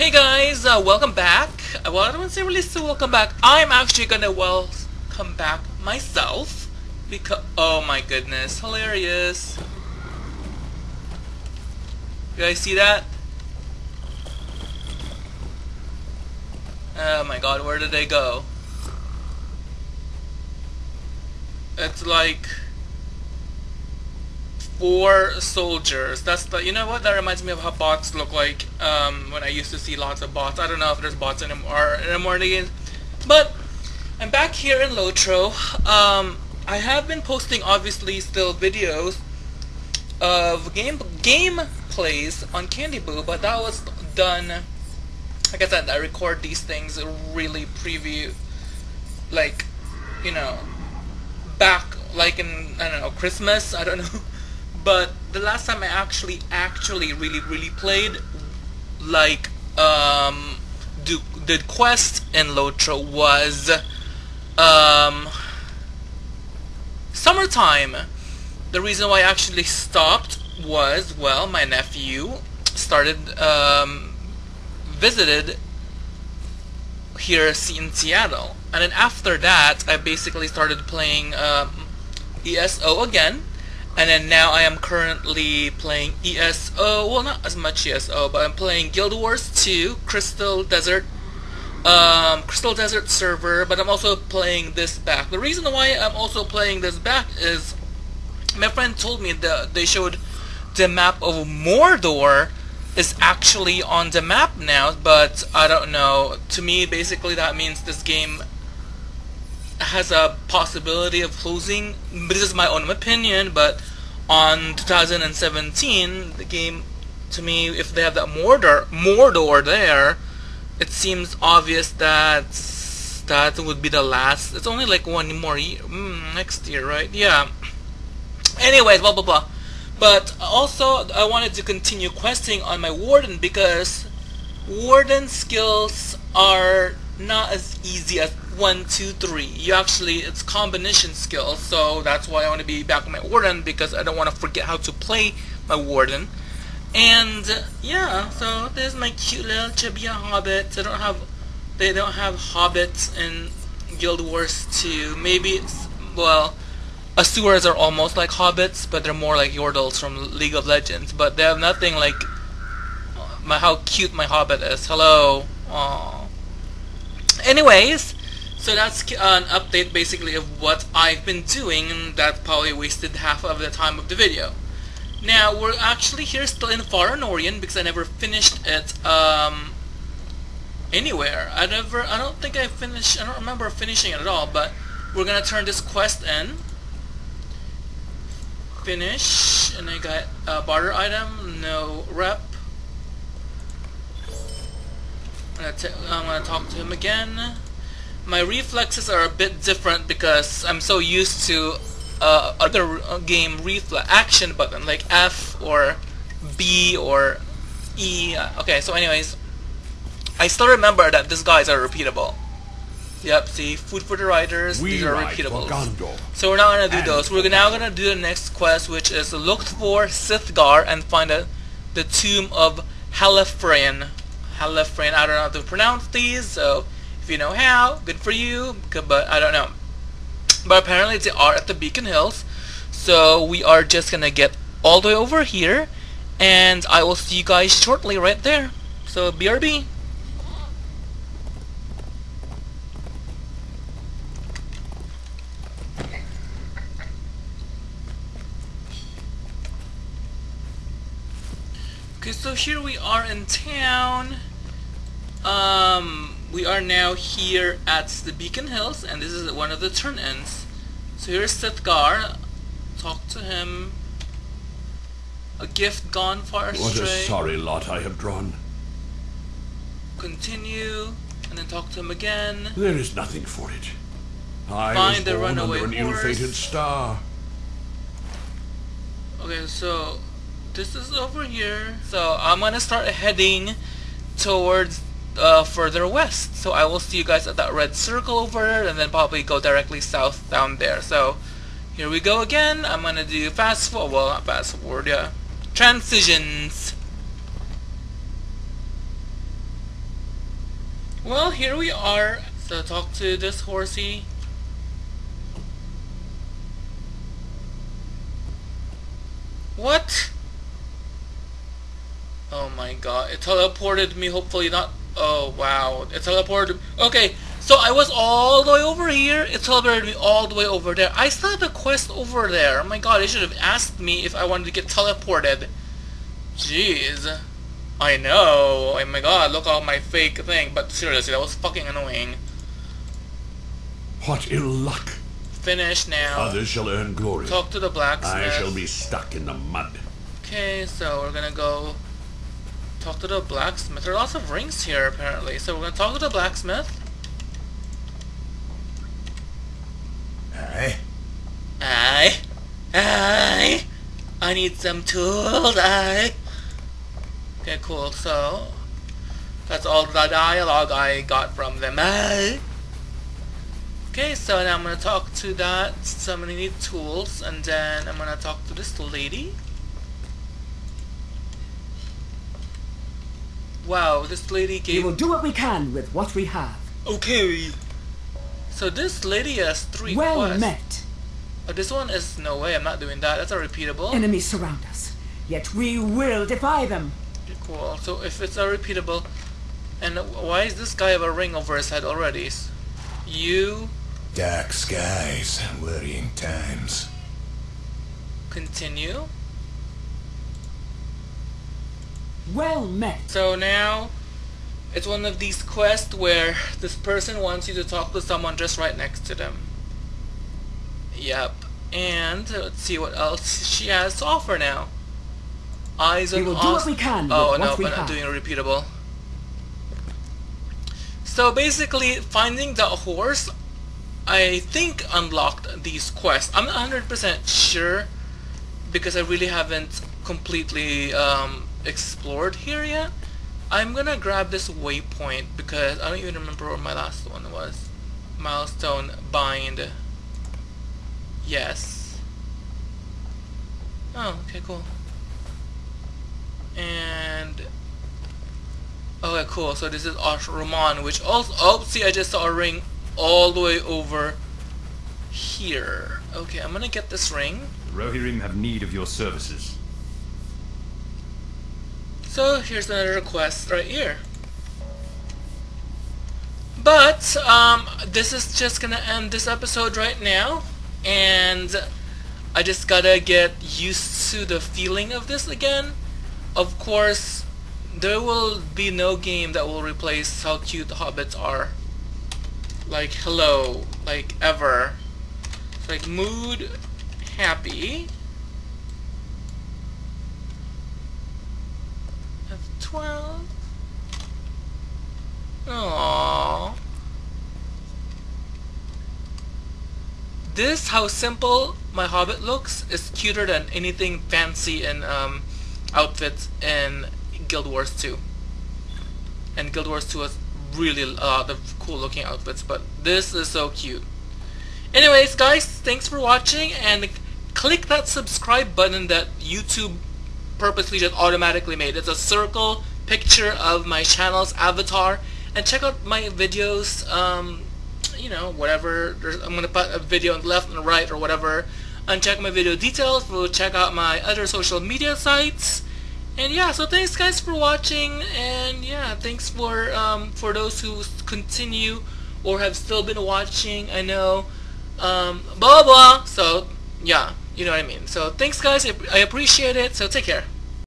Hey guys, uh, welcome back. Uh, Well, I don't want to say really so welcome back. I'm actually gonna welcome back myself because oh my goodness, hilarious. You guys see that? Oh my god, where did they go? It's like four soldiers. That's the you know what that reminds me of how bots look like um, when I used to see lots of bots. I don't know if there's bots anymore anymore in the game, but I'm back here in Lotro. Um, I have been posting obviously still videos of game game plays on Candy Boo, but that was done. Like I said, I record these things really preview, like, you know, back like in I don't know Christmas. I don't know. But the last time I actually actually really really played like um do, did quest in Lotro was um summertime. The reason why I actually stopped was well my nephew started um visited here in Seattle and then after that I basically started playing um, ESO again and then now I am currently playing ESO, well not as much ESO, but I'm playing Guild Wars 2, Crystal Desert, um, Crystal Desert server, but I'm also playing this back. The reason why I'm also playing this back is my friend told me that they showed the map of Mordor is actually on the map now, but I don't know. To me, basically that means this game has a possibility of closing. This is my own opinion, but on 2017, the game, to me, if they have that Mordor, Mordor there, it seems obvious that that would be the last. It's only like one more year, mm, next year, right? Yeah. Anyways, blah blah blah. But also, I wanted to continue questing on my warden because warden skills are not as easy as one, two, three. You actually, it's combination skills, so that's why I want to be back with my warden because I don't want to forget how to play my warden. And uh, yeah, so there's my cute little chubby hobbits. I don't have, they don't have hobbits in Guild Wars 2. Maybe it's well, Asuras are almost like hobbits, but they're more like Yordles from League of Legends. But they have nothing like my how cute my hobbit is. Hello. Aww. Anyways, so that's an update basically of what I've been doing, and that probably wasted half of the time of the video. Now, we're actually here still in Far Anórien because I never finished it um, anywhere. I never, I don't think I finished, I don't remember finishing it at all, but we're gonna turn this quest in. Finish, and I got a barter item, no rep. I'm gonna, I'm gonna talk to him again. My reflexes are a bit different because I'm so used to uh, other uh, game reflex action button like F or B or E. Okay, so anyways, I still remember that these guys are repeatable. Yep, see, food for the riders, We these are ride for repeatable. Gondor. So we're not gonna do those. We're now gonna do the next quest, which is look for Sithgar and find a, the tomb of Halifrain. friend. I don't know how to pronounce these, so if you know how, good for you. But I don't know. But apparently they are at the Beacon Hills, so we are just gonna get all the way over here, and I will see you guys shortly right there. So BRB. Okay, so here we are in town. Um, we are now here at the Beacon Hills, and this is one of the turn-ins. So here's Sethgar. Talk to him. A gift gone far astray. What a sorry lot I have drawn. Continue, and then talk to him again. There is nothing for it. I Find was the born under an ill-fated star. Okay, so this is over here. So I'm gonna start heading towards uh, further west. So I will see you guys at that red circle over there, and then probably go directly south down there. So here we go again. I'm gonna do fast forward. Well, not fast forward. Yeah, transitions. Well, here we are. So talk to this horsey. What? Oh my god, it teleported me, hopefully not... Oh wow, it teleported... Okay, so I was all the way over here, it teleported me all the way over there. I still have a quest over there. Oh my god, they should have asked me if I wanted to get teleported. Jeez. I know. Oh my god, look at my fake thing. But seriously, that was fucking annoying. What ill luck. Finish now. Others shall earn glory. Talk to the blacksmith. I shall be stuck in the mud. Okay, so we're gonna go talk to the blacksmith. There are lots of rings here apparently. So we're gonna talk to the blacksmith. Aye. Aye. Aye. I need some tools. Aye. Okay, cool. So that's all the dialogue I got from them. Aye. Okay, so now I'm gonna talk to that. So I'm gonna need tools, and then I'm gonna talk to this lady. Wow, this lady gave... We will do what we can with what we have. Okay. So this lady has three well quests. met. Oh, this one is no way. I'm not doing that. That's a repeatable. Enemies surround us, yet we will defy them. Cool. So if it's a repeatable, and why is this guy have a ring over his head already? You Dark skies, worrying times. continue. Well met. So now, it's one of these quests where this person wants you to talk to someone just right next to them. Yep. And let's see what else she has to offer now. Eyes on We will do what we can Oh no, we but I'm doing a repeatable. So basically, finding the horse, I think unlocked these quests. I'm not 100% sure because I really haven't completely um, explored here yet. I'm gonna grab this waypoint because I don't even remember where my last one was. Milestone bind. Yes. Oh, okay, cool. And okay, cool. So this is Ashraman, which also oh, see, I just saw a ring all the way over here. Okay, I'm gonna get this ring. Rohirrim have need of your services. So here's another request right here. But um, this is just gonna end this episode right now, and I just gotta get used to the feeling of this again. Of course, there will be no game that will replace how cute the hobbits are. Like hello, like ever. It's like mood, happy. F12. Aww. This, how simple my Hobbit looks, is cuter than anything fancy in um, outfits in Guild Wars 2. And Guild Wars 2 has really a lot of cool looking outfits, but this is so cute. Anyways, guys, thanks for watching, and click that subscribe button that YouTube purposely just automatically made. It's a circle picture of my channel's avatar, and check out my videos, um, you know, whatever. There's, I'm going to put a video on the left and the right or whatever. And check my video details. We'll check out my other social media sites. And yeah, so thanks guys for watching. And yeah, thanks for um, for those who continue or have still been watching. I know, um, blah blah. So yeah, you know what I mean. So thanks guys. I I appreciate it. So take care.